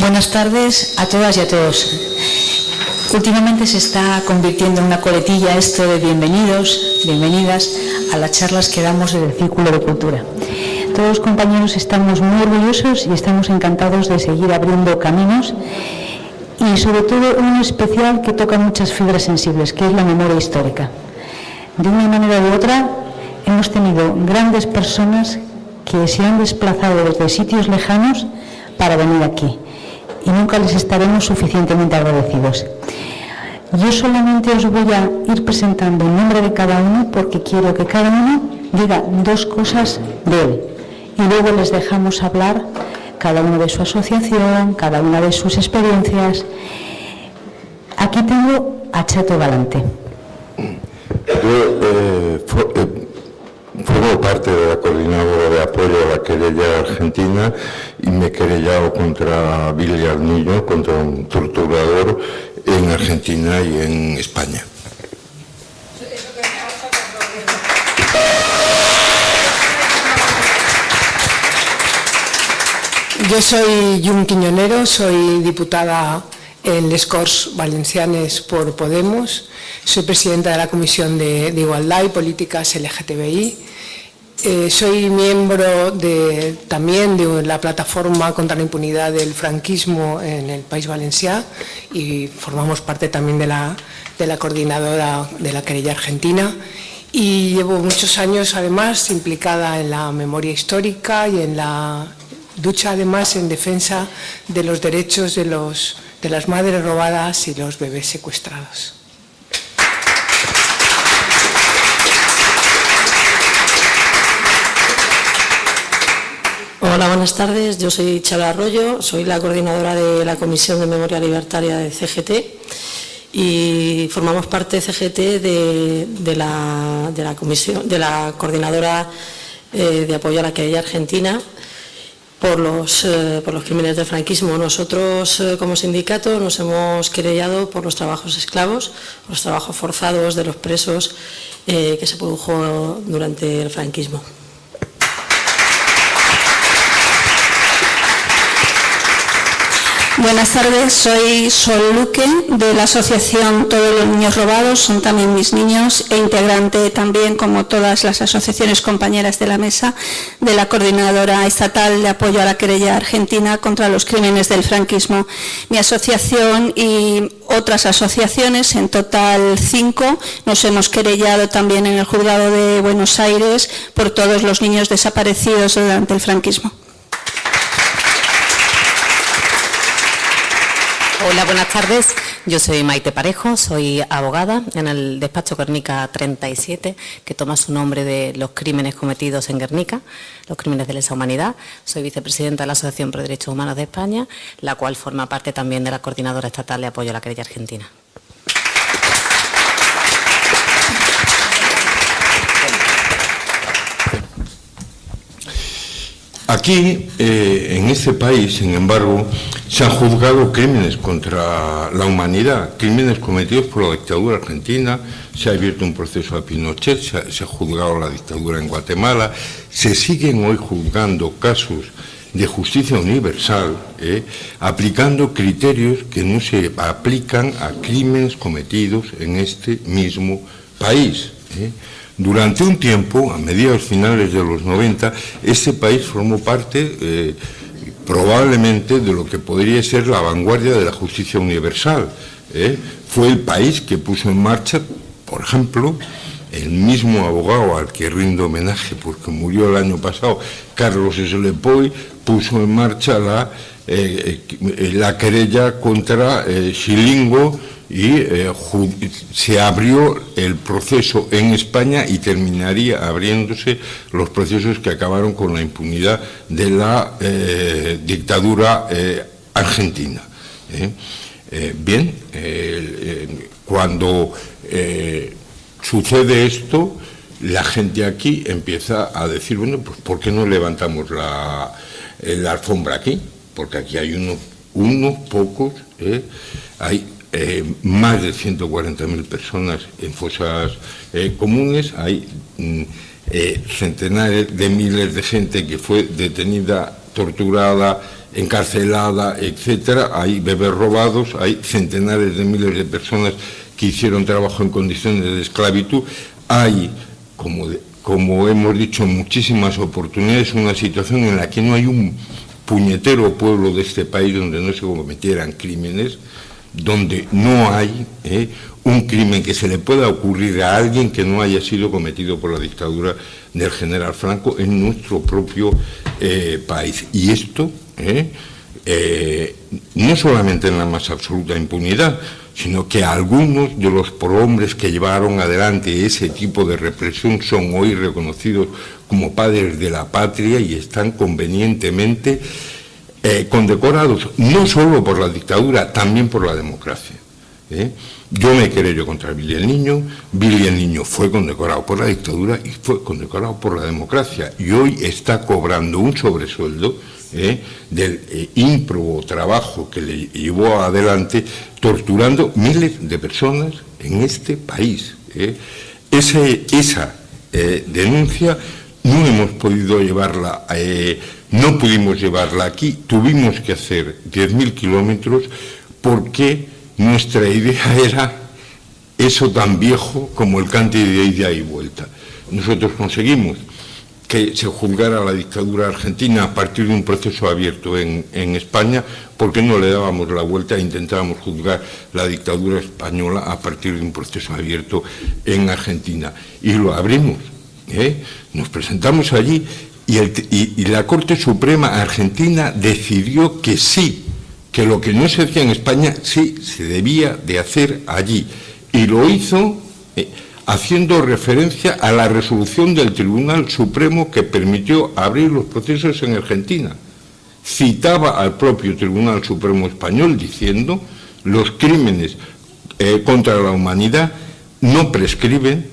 Buenas tardes a todas y a todos. Últimamente se está convirtiendo en una coletilla esto de bienvenidos, bienvenidas a las charlas que damos del Círculo de Cultura. Todos los compañeros estamos muy orgullosos y estamos encantados de seguir abriendo caminos y sobre todo uno especial que toca muchas fibras sensibles, que es la memoria histórica. De una manera u otra, hemos tenido grandes personas que se han desplazado desde sitios lejanos para venir aquí y nunca les estaremos suficientemente agradecidos. Yo solamente os voy a ir presentando el nombre de cada uno porque quiero que cada uno diga dos cosas de él y luego les dejamos hablar cada uno de su asociación, cada una de sus experiencias. Aquí tengo a Chato Galante. Yo eh, eh, formo parte de la coordinadora de apoyo a la querella argentina y me he querellado contra Billy Arnillo, contra un torturador en Argentina y en España. Yo soy Jun Quiñonero, soy diputada en Les Corts Valencianes por Podemos, soy presidenta de la Comisión de, Igualdad y Políticas LGTBI, eh, soy miembro de, también de la plataforma contra la impunidad del franquismo en el País Valenciano y formamos parte también de la, de la coordinadora de la querella argentina y llevo muchos años además implicada en la memoria histórica y en la Ducha además en defensa de los derechos de, los, de las madres robadas y los bebés secuestrados. Hola, buenas tardes. Yo soy Chala Arroyo, soy la coordinadora de la Comisión de Memoria Libertaria de CGT y formamos parte CGT de, la, de la coordinadora eh, de apoyo a la querella argentina por los, eh, por los crímenes del franquismo. Nosotros, eh, como sindicato, nos hemos querellado por los trabajos esclavos, los trabajos forzados de los presos que se produjo durante el franquismo. Buenas tardes, soy Sol Luque de la asociación Todos los Niños Robados, son también mis niños e integrante también, como todas las asociaciones compañeras de la mesa, de la Coordinadora Estatal de Apoyo a la Querella Argentina contra los Crímenes del Franquismo. Mi asociación y otras asociaciones, en total cinco, nos hemos querellado también en el Juzgado de Buenos Aires por todos los niños desaparecidos durante el franquismo. Hola, buenas tardes. Yo soy Maite Parejo, soy abogada en el despacho Guernica 37, que toma su nombre de los crímenes cometidos en Guernica, los crímenes de lesa humanidad. Soy vicepresidenta de la Asociación por Derechos Humanos de España, la cual forma parte también de la Coordinadora Estatal de Apoyo a la Querella Argentina. Aquí, eh, en este país, sin embargo, se han juzgado crímenes contra la humanidad, crímenes cometidos por la dictadura argentina, se ha abierto un proceso a Pinochet, se ha, juzgado la dictadura en Guatemala, se siguen hoy juzgando casos de justicia universal, eh, aplicando criterios que no se aplican a crímenes cometidos en este mismo país. Eh. Durante un tiempo, a mediados finales de los 90, este país formó parte eh, probablemente de lo que podría ser la vanguardia de la justicia universal. ¿eh? Fue el país que puso en marcha, por ejemplo, el mismo abogado al que rindo homenaje porque murió el año pasado, Carlos Slepoy, puso en marcha la, eh, la querella contra Xilingo, y eh, se abrió el proceso en España y terminaría abriéndose los procesos que acabaron con la impunidad de la eh, dictadura eh, argentina. bien, cuando sucede esto, la gente aquí empieza a decir, bueno, pues ¿por qué no levantamos la, alfombra aquí? Porque aquí hay unos, pocos, hay eh, más de 140.000 personas en fosas eh, comunes, hay mm, eh, centenares de miles de gente que fue detenida, torturada encarcelada, etcétera, hay bebés robados, hay centenares de miles de personas que hicieron trabajo en condiciones de esclavitud, hay, como, como hemos dicho, muchísimas oportunidades, una situación en la que no hay un puñetero pueblo de este país donde no se cometieran crímenes, donde no hay eh, un crimen que se le pueda ocurrir a alguien que no haya sido cometido por la dictadura del general Franco en nuestro propio eh, país. Y esto, eh, no solamente en la más absoluta impunidad, sino que algunos de los prohombres que llevaron adelante ese tipo de represión son hoy reconocidos como padres de la patria y están convenientemente eh, condecorados no solo por la dictadura, también por la democracia. ¿eh? Yo me querello contra Billy el Niño, Billy el Niño fue condecorado por la dictadura y fue condecorado por la democracia y hoy está cobrando un sobresueldo ¿eh? del ímprobo trabajo que le llevó adelante torturando miles de personas en este país. Ese, esa denuncia no hemos podido llevarla no pudimos llevarla aquí, tuvimos que hacer 10.000 kilómetros porque nuestra idea era eso tan viejo como el cante de ida y vuelta. Nosotros conseguimos que se juzgara la dictadura argentina a partir de un proceso abierto en, España, porque no le dábamos la vuelta e intentábamos juzgar la dictadura española a partir de un proceso abierto en Argentina. Y lo abrimos. ¿eh? Nos presentamos allí y, la Corte Suprema Argentina decidió que sí, que lo que no se hacía en España sí se debía de hacer allí. Y lo hizo eh, haciendo referencia a la resolución del Tribunal Supremo que permitió abrir los procesos en Argentina. Citaba al propio Tribunal Supremo Español diciendo los crímenes eh, contra la humanidad no prescriben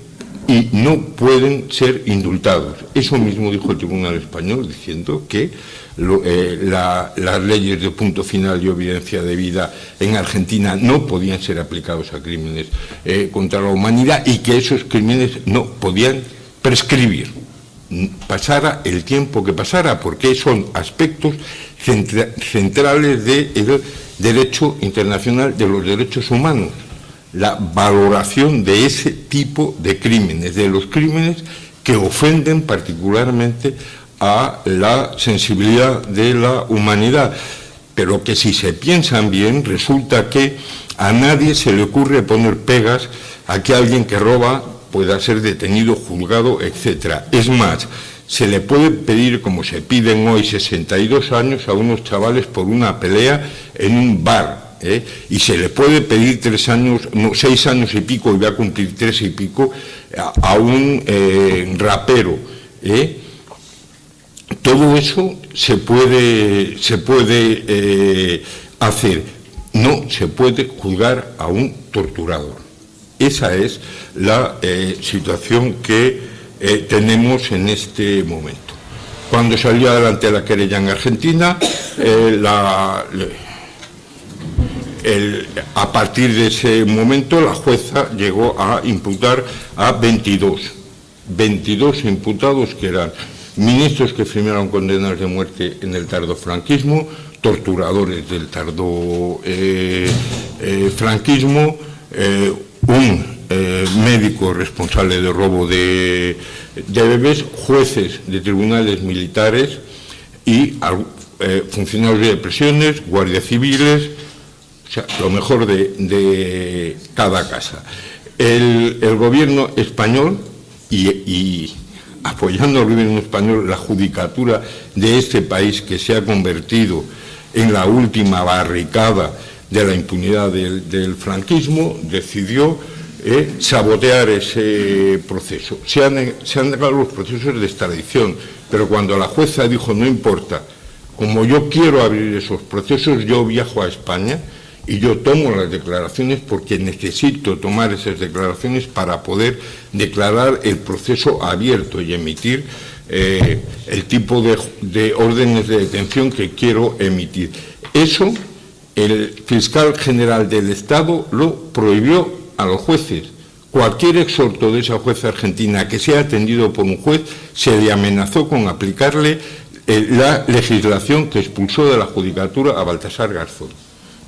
y no pueden ser indultados. Eso mismo dijo el Tribunal Español, diciendo que eh, las leyes de punto final y evidencia de vida en Argentina no podían ser aplicados a crímenes eh, contra la humanidad y que esos crímenes no podían prescribir, pasara el tiempo que pasara, porque son aspectos centrales del derecho internacional de los derechos humanos la valoración de ese tipo de crímenes, de los crímenes que ofenden particularmente a la sensibilidad de la humanidad, pero que si se piensan bien resulta que a nadie se le ocurre poner pegas a que alguien que roba pueda ser detenido, juzgado, etc. Es más, se le puede pedir, como se piden hoy, 62 años a unos chavales por una pelea en un bar, ¿eh? y se le puede pedir tres años, seis años y pico, y va a cumplir tres y pico, a, un eh, rapero. ¿eh? Todo eso se puede, se puede hacer, no se puede juzgar a un torturador. Esa es la situación que tenemos en este momento. Cuando salió adelante la querella en Argentina, la, a partir de ese momento la jueza llegó a imputar a 22, 22 imputados que eran ministros que firmaron condenas de muerte en el tardo franquismo, torturadores del tardo eh, eh, franquismo, eh, un médico responsable de robo de, bebés, jueces de tribunales militares y funcionarios de prisiones, guardias civiles, o sea, lo mejor de, cada casa. El, gobierno español y, apoyando al gobierno español la judicatura de este país que se ha convertido en la última barricada de la impunidad del, franquismo, decidió eh, sabotear ese proceso. Se han, se han negado los procesos de extradición, pero cuando la jueza dijo no importa, como yo quiero abrir esos procesos, yo viajo a España, y yo tomo las declaraciones porque necesito tomar esas declaraciones para poder declarar el proceso abierto y emitir eh, el tipo de, órdenes de detención que quiero emitir. Eso el fiscal general del Estado lo prohibió a los jueces. Cualquier exhorto de esa jueza argentina que sea atendido por un juez se le amenazó con aplicarle eh, la legislación que expulsó de la judicatura a Baltasar Garzón.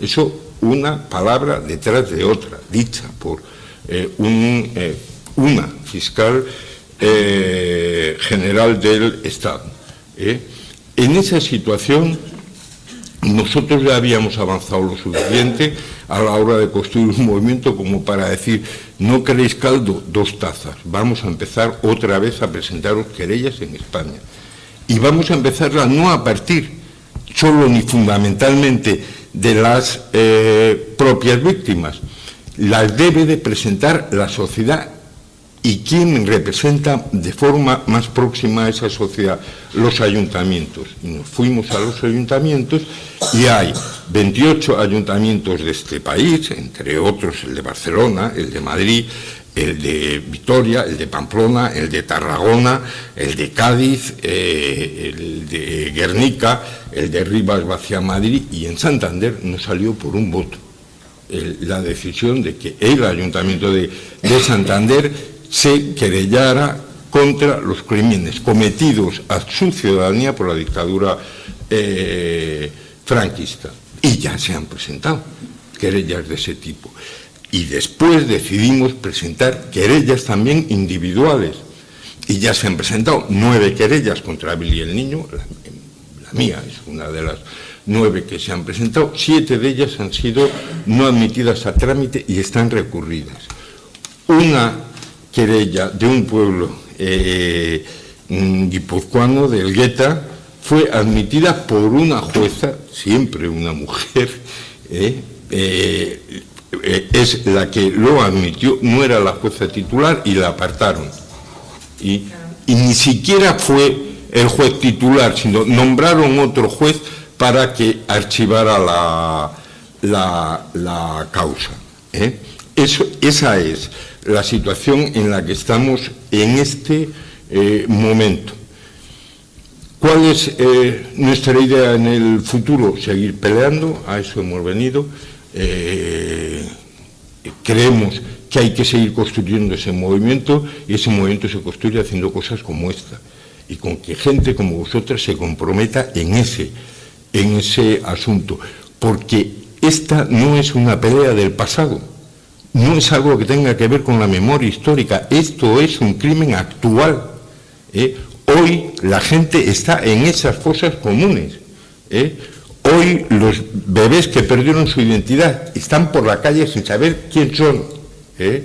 Eso una palabra detrás de otra, dicha por eh, eh, una fiscal general del Estado. En esa situación nosotros ya habíamos avanzado lo suficiente a la hora de construir un movimiento como para decir, no queréis caldo, dos tazas, vamos a empezar otra vez a presentaros querellas en España. Y vamos a empezarla no a partir solo ni fundamentalmente de las eh, propias víctimas, las debe de presentar la sociedad y quién representa de forma más próxima a esa sociedad, los ayuntamientos. Y nos fuimos a los ayuntamientos y hay 28 ayuntamientos de este país, entre otros el de Barcelona, el de Madrid, el de Vitoria, el de Pamplona, el de Tarragona, el de Cádiz, eh, el de Guernica, el de Rivas Vacia Madrid y en Santander no salió por un voto. la decisión de que el Ayuntamiento de, Santander se querellara contra los crímenes cometidos a su ciudadanía por la dictadura eh, franquista. Y ya se han presentado querellas de ese tipo y después decidimos presentar querellas también individuales. Y ya se han presentado nueve querellas contra Billy el Niño, la, mía es una de las nueve que se han presentado, siete de ellas han sido no admitidas a trámite y están recurridas. Una querella de un pueblo eh, guipuzcoano, del Gueta, fue admitida por una jueza, siempre una mujer, eh, eh, eh, es la que lo admitió, no era la jueza titular y la apartaron. Y, ni siquiera fue el juez titular, sino nombraron otro juez para que archivara la, la, causa. ¿eh? Eso, esa es la situación en la que estamos en este eh, momento. ¿Cuál es nuestra idea en el futuro? Seguir peleando, a eso hemos venido, eh, creemos que hay que seguir construyendo ese movimiento y ese movimiento se construye haciendo cosas como esta y con que gente como vosotras se comprometa en ese, en ese asunto, porque esta no es una pelea del pasado, no es algo que tenga que ver con la memoria histórica, esto es un crimen actual. ¿eh? Hoy la gente está en esas fosas comunes. ¿eh? Hoy los bebés que perdieron su identidad están por la calle sin saber quién son. ¿eh?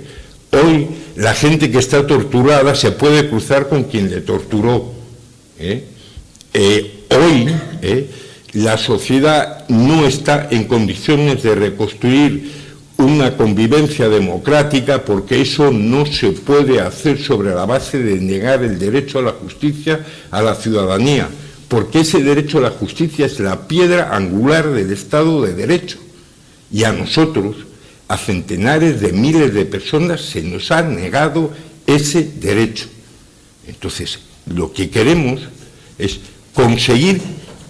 Hoy la gente que está torturada se puede cruzar con quien le torturó. ¿eh? Eh, hoy la sociedad no está en condiciones de reconstruir una convivencia democrática porque eso no se puede hacer sobre la base de negar el derecho a la justicia a la ciudadanía porque ese derecho a la justicia es la piedra angular del Estado de Derecho. Y a nosotros, a centenares de miles de personas, se nos ha negado ese derecho. Entonces, lo que queremos es conseguir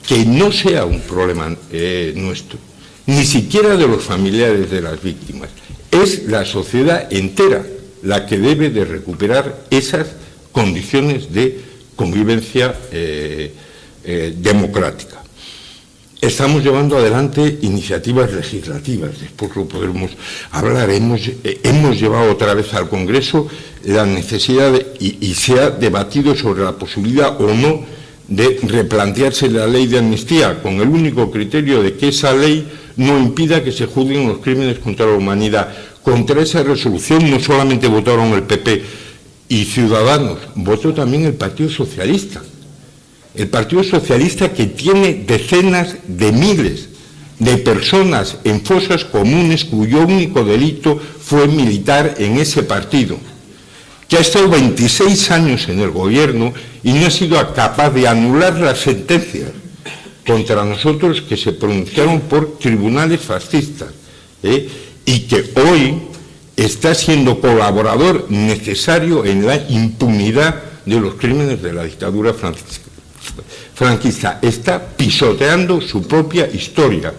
que no sea un problema eh, nuestro, ni siquiera de los familiares de las víctimas. Es la sociedad entera la que debe de recuperar esas condiciones de convivencia eh, eh, democrática. Estamos llevando adelante iniciativas legislativas, después lo podremos hablar. Eh, hemos llevado otra vez al Congreso la necesidad y, se ha debatido sobre la posibilidad o no de replantearse la ley de amnistía, con el único criterio de que esa ley no impida que se juzguen los crímenes contra la humanidad. Contra esa resolución no solamente votaron el PP y Ciudadanos, votó también el Partido Socialista el Partido Socialista que tiene decenas de miles de personas en fosas comunes cuyo único delito fue militar en ese partido, que ha estado 26 años en el gobierno y no ha sido capaz de anular las sentencias contra nosotros que se pronunciaron por tribunales fascistas ¿eh? y que hoy está siendo colaborador necesario en la impunidad de los crímenes de la dictadura franquista franquista está pisoteando su propia historia.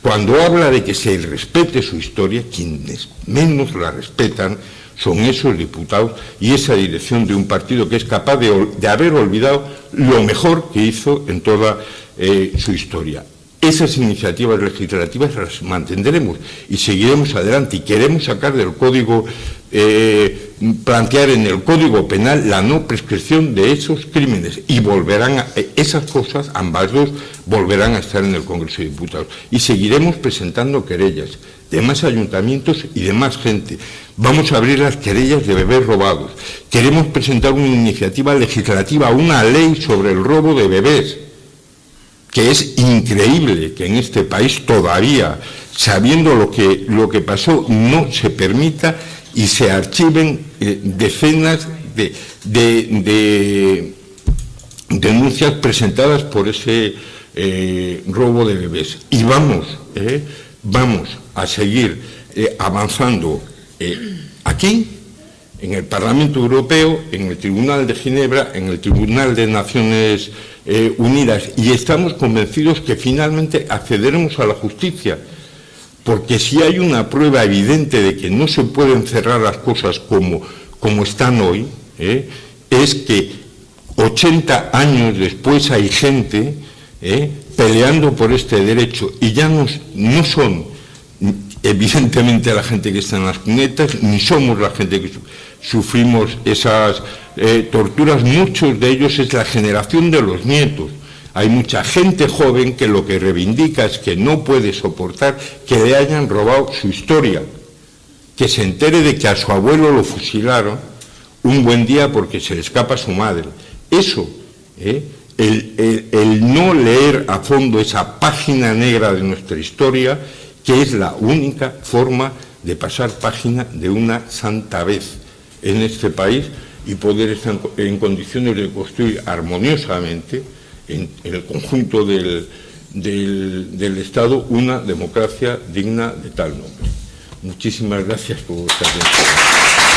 Cuando habla de que se respete su historia, quienes menos la respetan son esos diputados y esa dirección de un partido que es capaz de, haber olvidado lo mejor que hizo en toda eh, su historia. Esas iniciativas legislativas las mantendremos y seguiremos adelante y queremos sacar del Código, eh, plantear en el Código Penal la no prescripción de esos crímenes y volverán a, esas cosas, ambas dos, volverán a estar en el Congreso de Diputados. Y seguiremos presentando querellas de más ayuntamientos y de más gente. Vamos a abrir las querellas de bebés robados. Queremos presentar una iniciativa legislativa, una ley sobre el robo de bebés que es increíble que en este país todavía, sabiendo lo que, lo que pasó, no se permita y se archiven eh, decenas de, denuncias presentadas por ese eh, robo de bebés. Y vamos, eh, vamos a seguir avanzando aquí, en el Parlamento Europeo, en el Tribunal de Ginebra, en el Tribunal de Naciones eh, unidas y estamos convencidos que finalmente accederemos a la justicia, porque si hay una prueba evidente de que no se pueden cerrar las cosas como, como están hoy, eh, es que 80 años después hay gente eh, peleando por este derecho y ya no, no son evidentemente la gente que está en las cunetas, ni somos la gente que sufrimos esas eh, torturas, muchos de ellos es la generación de los nietos. Hay mucha gente joven que lo que reivindica es que no puede soportar que le hayan robado su historia, que se entere de que a su abuelo lo fusilaron un buen día porque se le escapa su madre. Eso, eh, el no leer a fondo esa página negra de nuestra historia, que es la única forma de pasar página de una santa vez en este país y poder estar en condiciones de construir armoniosamente en, el conjunto del, del, Estado una democracia digna de tal nombre. Muchísimas gracias por vuestra atención.